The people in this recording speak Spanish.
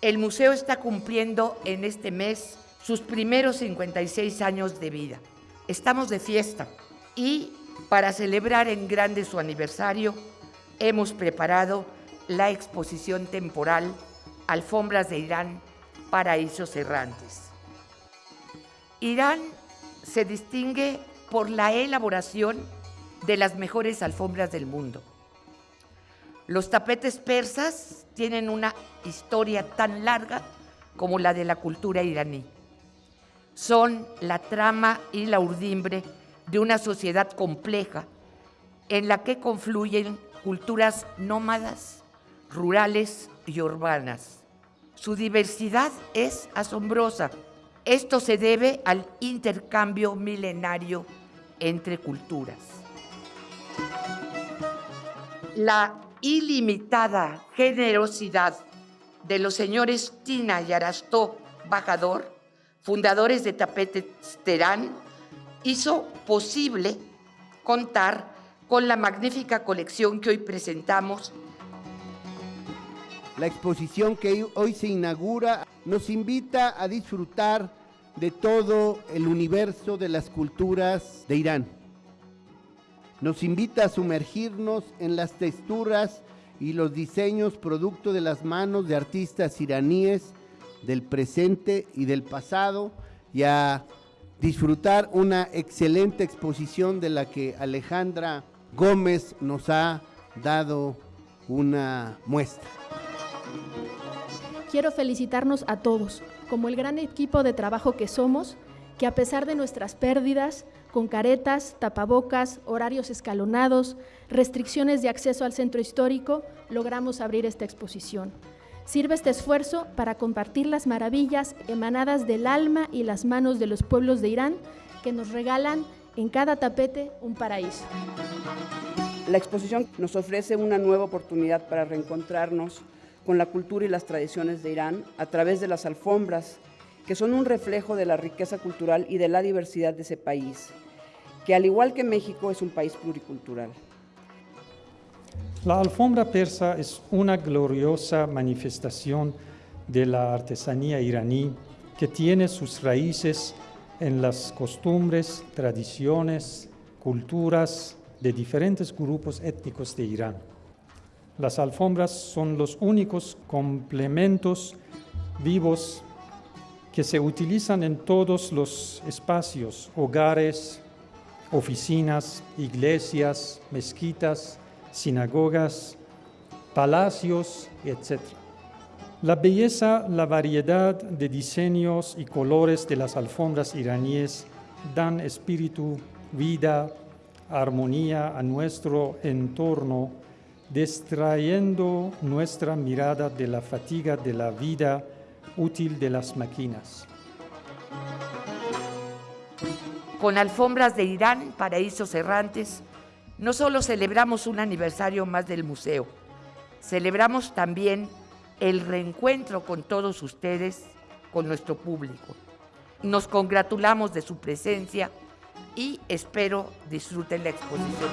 El museo está cumpliendo en este mes sus primeros 56 años de vida. Estamos de fiesta y para celebrar en grande su aniversario hemos preparado la exposición temporal Alfombras de Irán, Paraísos Errantes. Irán se distingue por la elaboración de las mejores alfombras del mundo. Los tapetes persas tienen una historia tan larga como la de la cultura iraní. Son la trama y la urdimbre de una sociedad compleja en la que confluyen culturas nómadas, rurales y urbanas. Su diversidad es asombrosa. Esto se debe al intercambio milenario entre culturas. La ilimitada generosidad de los señores Tina y Arastó Bajador, fundadores de Tapetes Terán, hizo posible contar con la magnífica colección que hoy presentamos. La exposición que hoy se inaugura nos invita a disfrutar de todo el universo de las culturas de Irán. Nos invita a sumergirnos en las texturas y los diseños producto de las manos de artistas iraníes del presente y del pasado y a disfrutar una excelente exposición de la que Alejandra Gómez nos ha dado una muestra. Quiero felicitarnos a todos, como el gran equipo de trabajo que somos, que a pesar de nuestras pérdidas, con caretas, tapabocas, horarios escalonados, restricciones de acceso al centro histórico, logramos abrir esta exposición. Sirve este esfuerzo para compartir las maravillas emanadas del alma y las manos de los pueblos de Irán que nos regalan en cada tapete un paraíso. La exposición nos ofrece una nueva oportunidad para reencontrarnos con la cultura y las tradiciones de Irán a través de las alfombras, que son un reflejo de la riqueza cultural y de la diversidad de ese país, que al igual que México es un país pluricultural. La alfombra persa es una gloriosa manifestación de la artesanía iraní que tiene sus raíces en las costumbres, tradiciones, culturas de diferentes grupos étnicos de Irán. Las alfombras son los únicos complementos vivos que se utilizan en todos los espacios, hogares, oficinas, iglesias, mezquitas, sinagogas, palacios, etc. La belleza, la variedad de diseños y colores de las alfombras iraníes dan espíritu, vida, armonía a nuestro entorno, distrayendo nuestra mirada de la fatiga de la vida útil de las máquinas. Con alfombras de Irán, paraísos errantes, no solo celebramos un aniversario más del museo, celebramos también el reencuentro con todos ustedes, con nuestro público. Nos congratulamos de su presencia y espero disfruten la exposición.